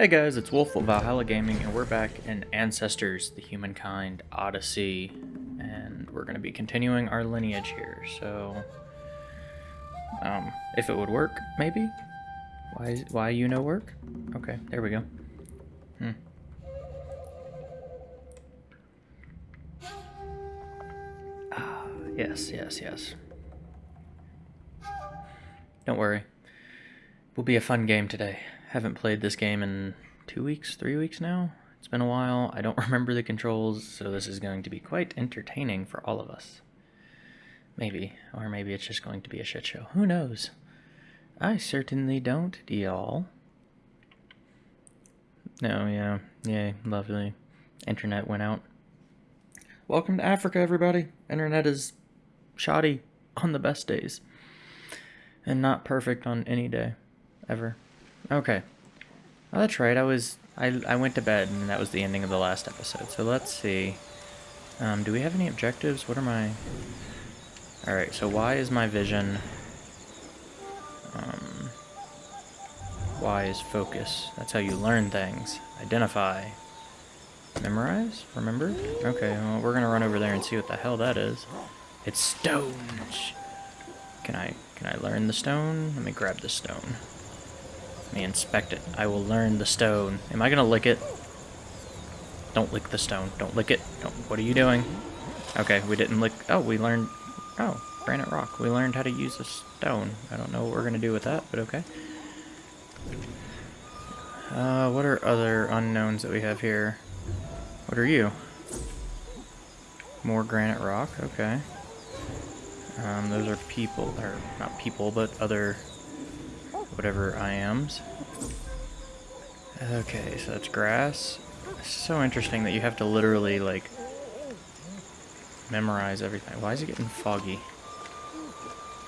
Hey guys, it's Wolf of Valhalla Gaming, and we're back in Ancestors, the Humankind Odyssey, and we're going to be continuing our lineage here, so... Um, if it would work, maybe? Why, why you know work? Okay, there we go. Hmm. Ah, yes, yes, yes. Don't worry. It Will be a fun game today. Haven't played this game in two weeks, three weeks now. It's been a while. I don't remember the controls, so this is going to be quite entertaining for all of us. Maybe. Or maybe it's just going to be a shit show. Who knows? I certainly don't, y'all. No, yeah. Yay, lovely. Internet went out. Welcome to Africa, everybody. Internet is shoddy on the best days. And not perfect on any day. Ever. Okay. Oh, that's right. I was... I, I went to bed, and that was the ending of the last episode. So let's see. Um, do we have any objectives? What are my... Alright, so why is my vision... Um, y is focus. That's how you learn things. Identify. Memorize? Remember? Okay, well, we're gonna run over there and see what the hell that is. It's stones! Can I, can I learn the stone? Let me grab the stone. Me inspect it. I will learn the stone. Am I gonna lick it? Don't lick the stone. Don't lick it. Don't. What are you doing? Okay, we didn't lick... Oh, we learned... Oh, granite rock. We learned how to use a stone. I don't know what we're gonna do with that, but okay. Uh, what are other unknowns that we have here? What are you? More granite rock, okay. Um, those are people, or not people, but other whatever I ams. Okay, so that's grass. It's so interesting that you have to literally, like, memorize everything. Why is it getting foggy?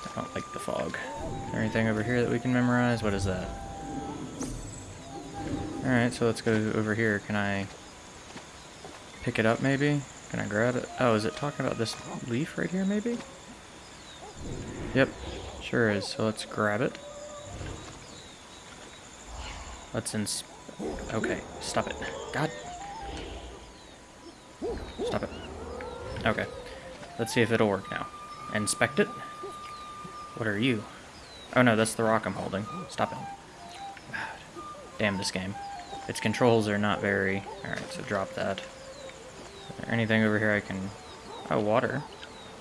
I don't like the fog. Anything over here that we can memorize? What is that? Alright, so let's go over here. Can I pick it up, maybe? Can I grab it? Oh, is it talking about this leaf right here, maybe? Yep, sure is. So let's grab it. Let's ins... Okay, stop it. God. Stop it. Okay. Let's see if it'll work now. Inspect it. What are you? Oh no, that's the rock I'm holding. Stop it. Damn this game. Its controls are not very... Alright, so drop that. Anything over here I can... Oh, water.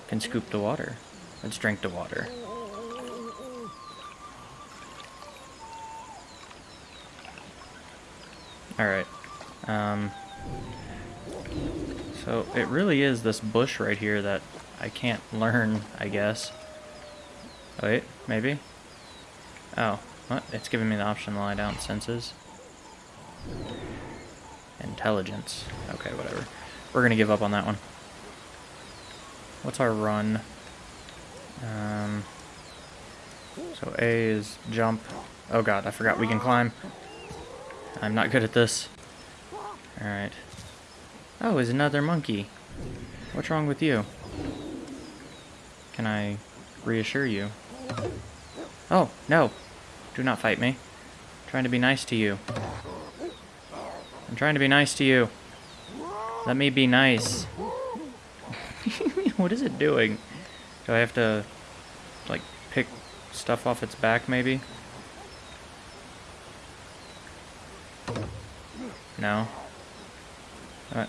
Can scoop the water. Let's drink the water. Alright. Um, so it really is this bush right here that I can't learn, I guess. Wait, maybe? Oh, what? It's giving me the option to lie down senses. Intelligence. Okay, whatever. We're gonna give up on that one. What's our run? Um, so A is jump. Oh god, I forgot we can climb. I'm not good at this. Alright. Oh, is another monkey. What's wrong with you? Can I reassure you? Oh, no. Do not fight me. I'm trying to be nice to you. I'm trying to be nice to you. Let me be nice. what is it doing? Do I have to, like, pick stuff off its back, maybe? No. I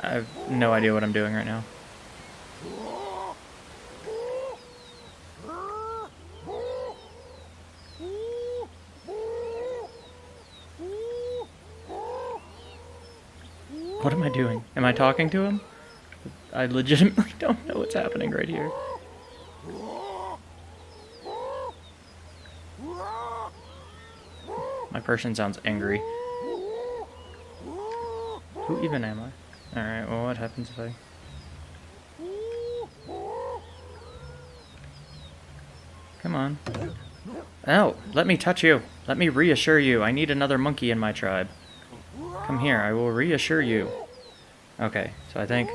have no idea what I'm doing right now. What am I doing? Am I talking to him? I legitimately don't know what's happening right here. My person sounds angry. Who even am I? Alright, well what happens if I... Come on. Oh, let me touch you. Let me reassure you. I need another monkey in my tribe. Come here, I will reassure you. Okay, so I think...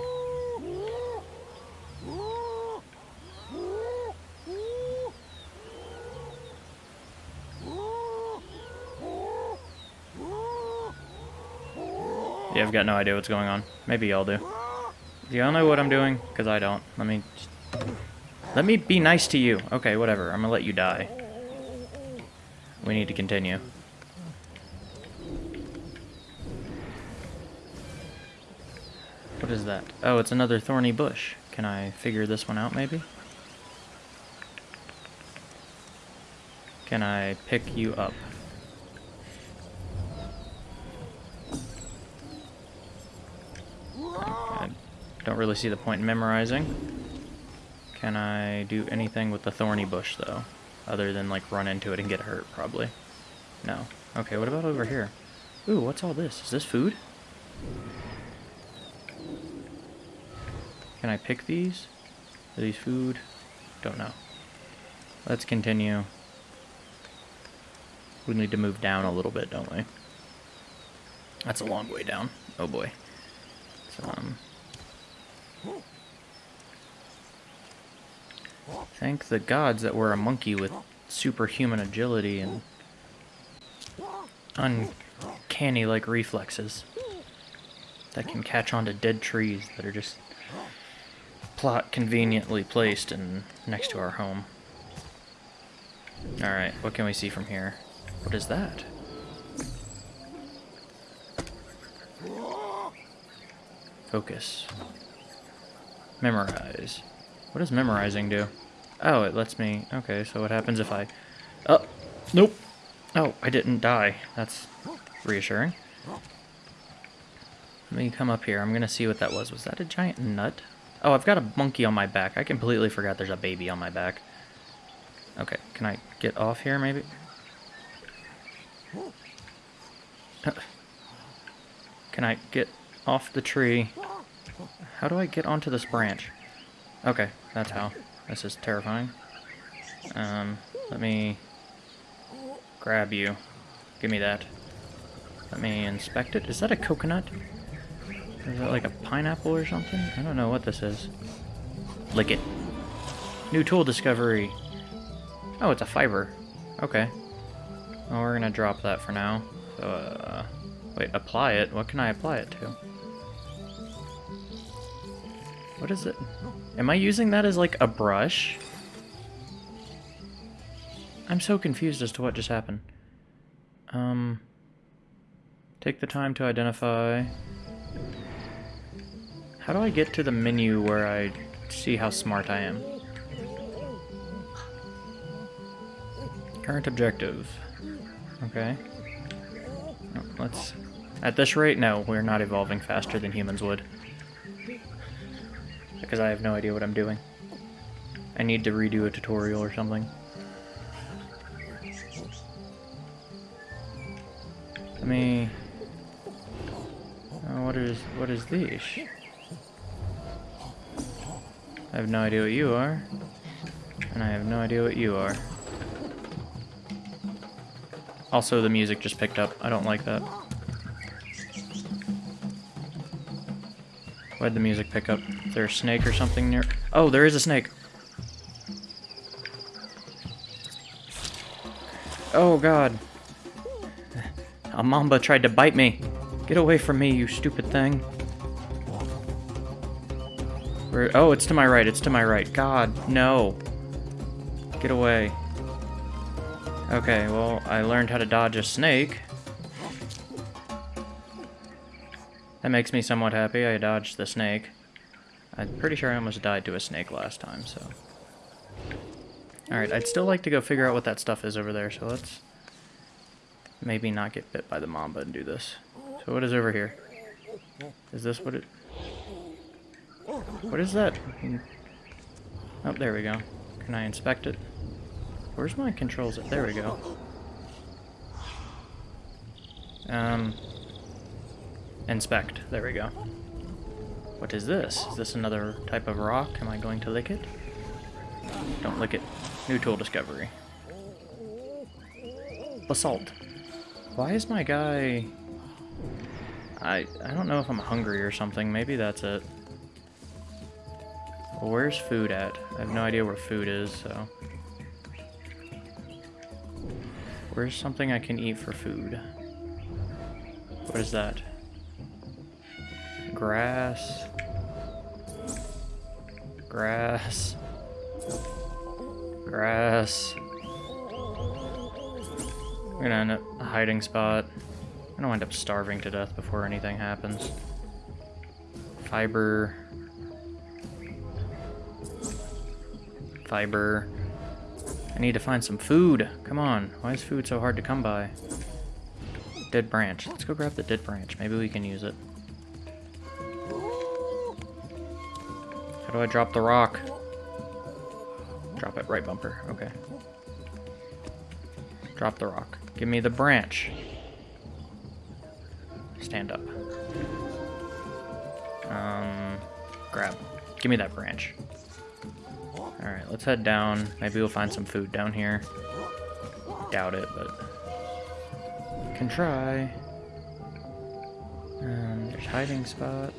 Yeah, I've got no idea what's going on. Maybe y'all do. Do y'all know what I'm doing? Because I don't. Let me... Let me be nice to you. Okay, whatever. I'm gonna let you die. We need to continue. What is that? Oh, it's another thorny bush. Can I figure this one out, maybe? Can I pick you up? I don't really see the point in memorizing. Can I do anything with the thorny bush, though? Other than, like, run into it and get hurt, probably. No. Okay, what about over here? Ooh, what's all this? Is this food? Can I pick these? Are these food? Don't know. Let's continue. We need to move down a little bit, don't we? That's a long way down. Oh boy. So, um... Thank the gods that we're a monkey with superhuman agility and uncanny-like reflexes that can catch onto dead trees that are just plot conveniently placed and next to our home. Alright, what can we see from here? What is that? Focus. Memorize. What does memorizing do? Oh, it lets me... Okay, so what happens if I... Oh, nope. Oh, I didn't die. That's reassuring. Let me come up here. I'm going to see what that was. Was that a giant nut? Oh, I've got a monkey on my back. I completely forgot there's a baby on my back. Okay, can I get off here, maybe? Can I get off the tree? How do I get onto this branch? Okay, that's how. This is terrifying. Um, let me grab you. Give me that. Let me inspect it. Is that a coconut? Is that like a pineapple or something? I don't know what this is. Lick it. New tool discovery. Oh, it's a fiber. Okay. Well, we're gonna drop that for now. So, uh, wait, apply it? What can I apply it to? What is it? Am I using that as like a brush? I'm so confused as to what just happened. Um, take the time to identify. How do I get to the menu where I see how smart I am? Current objective. Okay. let's... At this rate, no, we're not evolving faster than humans would because I have no idea what I'm doing. I need to redo a tutorial or something. Let me... Oh, what is what is this? I have no idea what you are. And I have no idea what you are. Also, the music just picked up. I don't like that. Why'd the music pick up? Is there a snake or something near? Oh, there is a snake. Oh, God. A mamba tried to bite me. Get away from me, you stupid thing. Where, oh, it's to my right. It's to my right. God, no. Get away. Okay, well, I learned how to dodge a snake. That makes me somewhat happy. I dodged the snake. I'm pretty sure I almost died to a snake last time, so... Alright, I'd still like to go figure out what that stuff is over there, so let's... Maybe not get bit by the mamba and do this. So what is over here? Is this what it... What is that? Oh, there we go. Can I inspect it? Where's my controls? There we go. Um, Inspect. There we go. What is this? Is this another type of rock? Am I going to lick it? Don't lick it. New tool discovery. Basalt. Why is my guy... I, I don't know if I'm hungry or something. Maybe that's it. Where's food at? I have no idea where food is, so... Where's something I can eat for food? What is that? Grass. Grass. Grass. We're gonna end up a hiding spot. I don't end up starving to death before anything happens. Fiber. Fiber. I need to find some food. Come on. Why is food so hard to come by? Dead branch. Let's go grab the dead branch. Maybe we can use it. How do I drop the rock? Drop it. Right bumper. Okay. Drop the rock. Give me the branch. Stand up. Um, grab. Give me that branch. Alright, let's head down. Maybe we'll find some food down here. Doubt it, but... Can try. Um, there's hiding spots.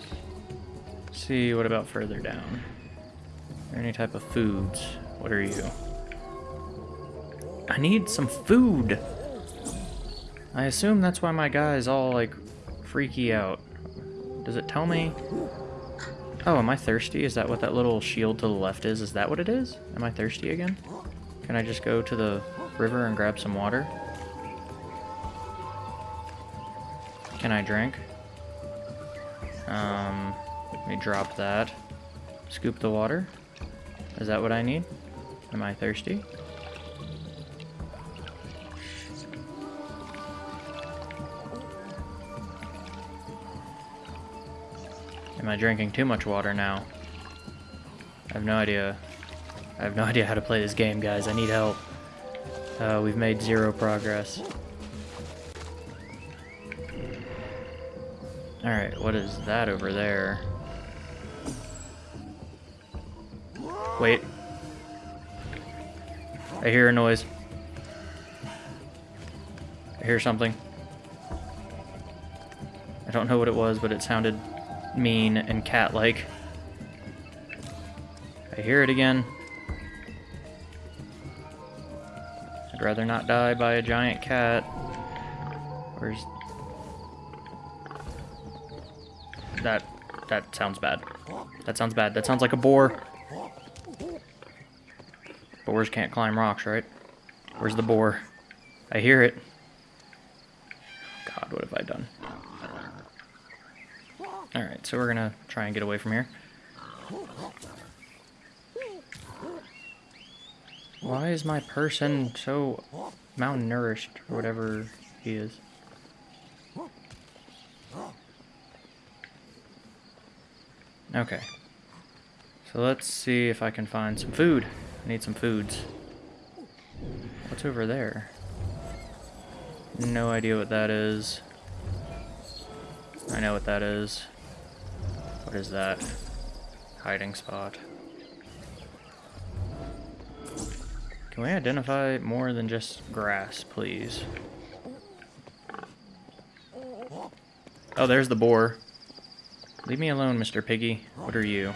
See, what about further down? Any type of foods? What are you? I need some food! I assume that's why my guy is all, like, freaky out. Does it tell me? Oh, am I thirsty? Is that what that little shield to the left is? Is that what it is? Am I thirsty again? Can I just go to the river and grab some water? Can I drink? Um, let me drop that. Scoop the water. Is that what I need? Am I thirsty? Am I drinking too much water now? I have no idea. I have no idea how to play this game, guys. I need help. Uh, we've made zero progress. Alright, what is that over there? Wait. I hear a noise. I hear something. I don't know what it was, but it sounded mean and cat-like. I hear it again. I'd rather not die by a giant cat. Where's... That... That sounds bad. That sounds bad. That sounds like a boar. Boars can't climb rocks, right? Where's the boar? I hear it. God, what have I done? Alright, so we're gonna try and get away from here. Why is my person so malnourished, or whatever he is? Okay. So let's see if I can find some food. I need some foods. What's over there? No idea what that is. I know what that is. What is that? Hiding spot. Can we identify more than just grass, please? Oh, there's the boar. Leave me alone, Mr. Piggy. What are you?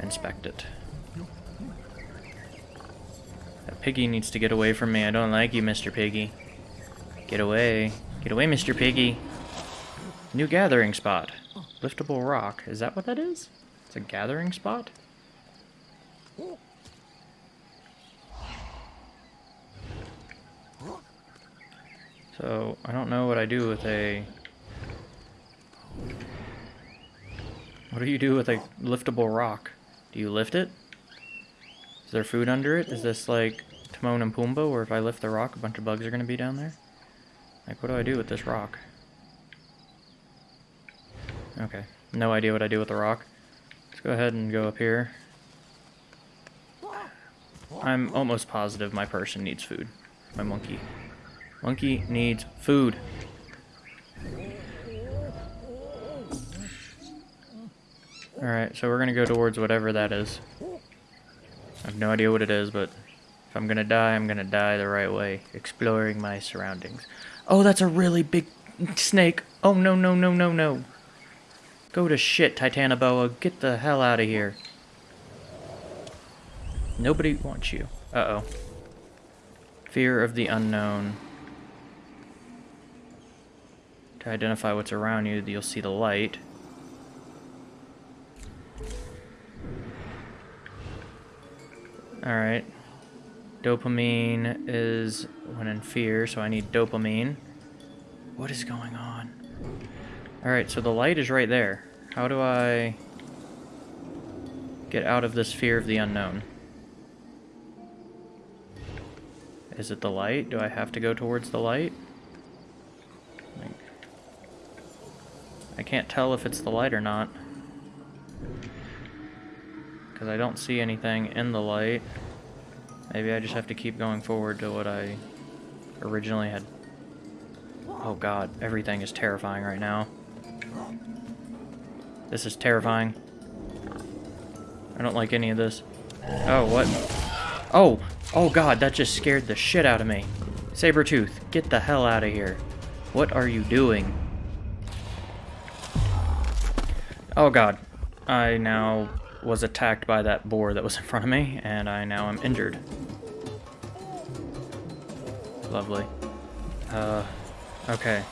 Inspect it. That piggy needs to get away from me. I don't like you, Mr. Piggy. Get away. Get away, Mr. Piggy. New gathering spot. Liftable rock. Is that what that is? It's a gathering spot? So, I don't know what I do with a... What do you do with a liftable rock? Do you lift it? Is there food under it? Is this like Timon and Pumbaa, where if I lift the rock, a bunch of bugs are going to be down there? Like, what do I do with this rock? Okay, no idea what I do with the rock. Let's go ahead and go up here. I'm almost positive my person needs food. My monkey. Monkey needs food. Alright, so we're gonna go towards whatever that is. I have no idea what it is, but if I'm gonna die, I'm gonna die the right way. Exploring my surroundings. Oh, that's a really big snake. Oh, no, no, no, no, no. Go to shit, Titanoboa. Get the hell out of here. Nobody wants you. Uh-oh. Fear of the unknown. To identify what's around you, you'll see the light. Alright. Dopamine is when in fear, so I need dopamine. What is going on? Alright, so the light is right there. How do I get out of this fear of the unknown? Is it the light? Do I have to go towards the light? I can't tell if it's the light or not. Because I don't see anything in the light. Maybe I just have to keep going forward to what I originally had. Oh god, everything is terrifying right now. This is terrifying. I don't like any of this. Oh, what? Oh! Oh god, that just scared the shit out of me. Sabretooth, get the hell out of here. What are you doing? Oh god. I now was attacked by that boar that was in front of me, and I now am injured. Lovely. Uh, okay.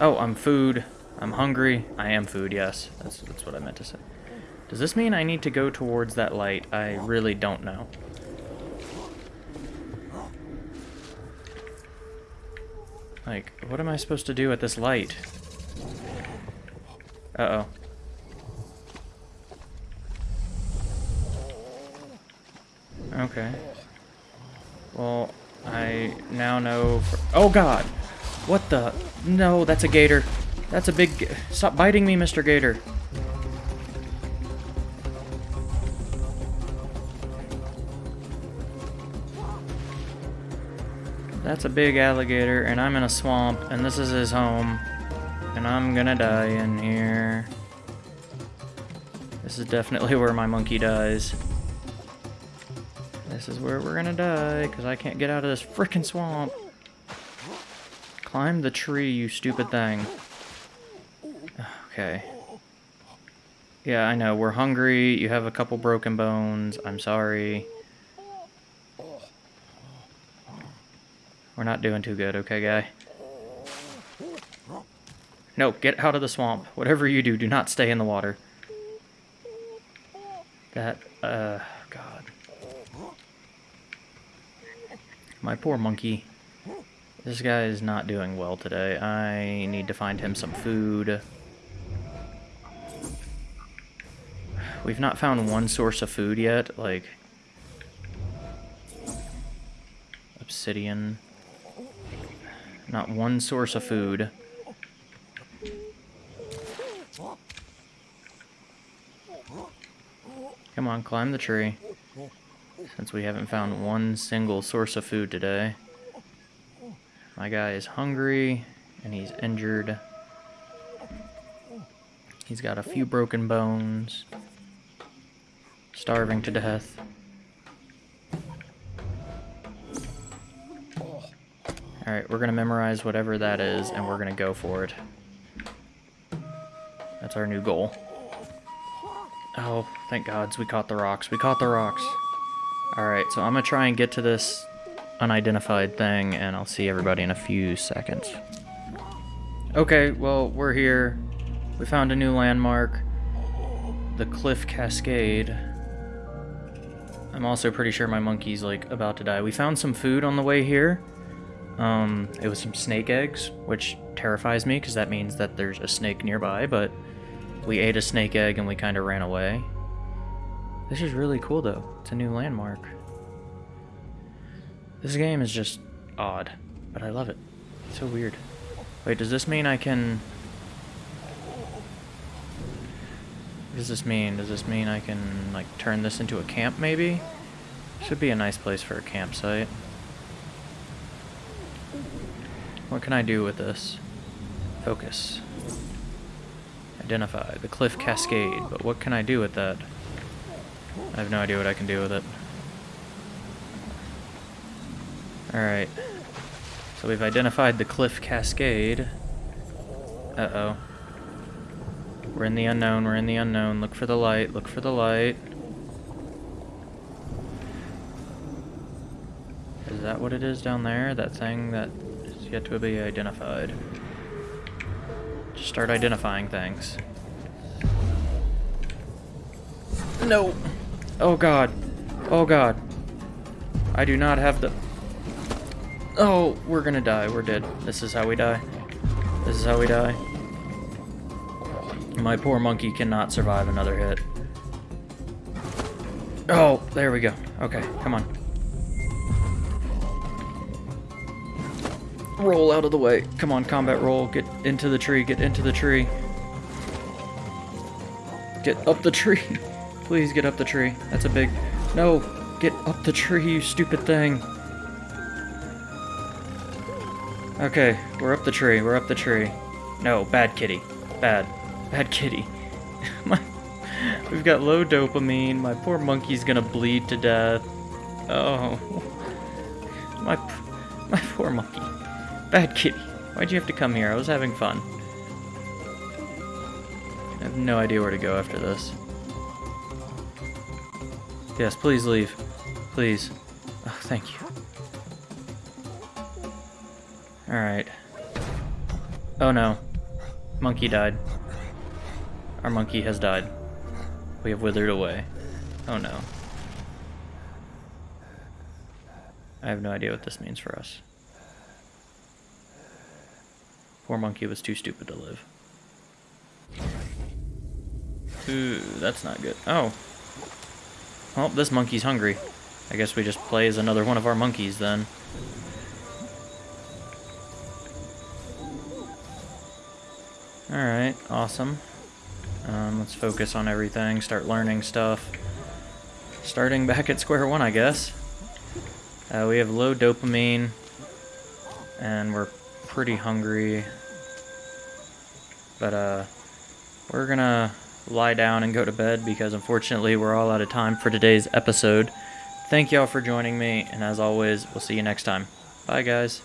Oh, I'm food. I'm hungry. I am food, yes. That's, that's what I meant to say. Does this mean I need to go towards that light? I really don't know. Like, what am I supposed to do at this light? Uh-oh. Okay. Well, I now know Oh god! What the? No, that's a gator. That's a big... Stop biting me, Mr. Gator. That's a big alligator, and I'm in a swamp, and this is his home. And I'm gonna die in here. This is definitely where my monkey dies. This is where we're gonna die, because I can't get out of this freaking swamp. Climb the tree, you stupid thing. Okay. Yeah, I know. We're hungry. You have a couple broken bones. I'm sorry. We're not doing too good, okay, guy? No, get out of the swamp. Whatever you do, do not stay in the water. That, uh, God. My poor monkey. This guy is not doing well today. I need to find him some food. We've not found one source of food yet, like... Obsidian. Not one source of food. Come on, climb the tree. Since we haven't found one single source of food today. My guy is hungry, and he's injured. He's got a few broken bones. Starving to death. Alright, we're gonna memorize whatever that is, and we're gonna go for it. That's our new goal. Oh, thank gods, we caught the rocks. We caught the rocks. Alright, so I'm gonna try and get to this unidentified thing, and I'll see everybody in a few seconds. Okay, well, we're here. We found a new landmark. The Cliff Cascade. I'm also pretty sure my monkey's, like, about to die. We found some food on the way here. Um, it was some snake eggs, which terrifies me because that means that there's a snake nearby, but we ate a snake egg and we kind of ran away. This is really cool though. It's a new landmark. This game is just odd, but I love it. It's so weird. Wait, does this mean I can... What does this mean? Does this mean I can, like, turn this into a camp, maybe? Should be a nice place for a campsite. What can I do with this? Focus. Identify. The cliff cascade. But what can I do with that? I have no idea what I can do with it. Alright. So we've identified the cliff cascade. Uh-oh. We're in the unknown, we're in the unknown. Look for the light, look for the light. Is that what it is down there? That thing that is yet to be identified. Just start identifying things. No. Oh god. Oh god. I do not have the... Oh, we're gonna die. We're dead. This is how we die. This is how we die. My poor monkey cannot survive another hit. Oh, there we go. Okay, come on. Roll out of the way. Come on, combat roll. Get into the tree. Get into the tree. Get up the tree. Please get up the tree. That's a big... No! Get up the tree, you stupid thing. Okay, we're up the tree. We're up the tree. No, bad kitty. Bad. Bad kitty. My, we've got low dopamine. My poor monkey's gonna bleed to death. Oh. My, my poor monkey. Bad kitty. Why'd you have to come here? I was having fun. I have no idea where to go after this. Yes, please leave. Please. Oh, thank you. Alright. Oh no. Monkey died. Our monkey has died. We have withered away. Oh no. I have no idea what this means for us. Poor monkey was too stupid to live. Ooh, that's not good. Oh. Well, this monkey's hungry. I guess we just play as another one of our monkeys then. Alright, awesome. Um, let's focus on everything, start learning stuff. Starting back at square one, I guess. Uh, we have low dopamine, and we're pretty hungry. But uh, we're gonna lie down and go to bed because unfortunately we're all out of time for today's episode. Thank y'all for joining me, and as always, we'll see you next time. Bye, guys.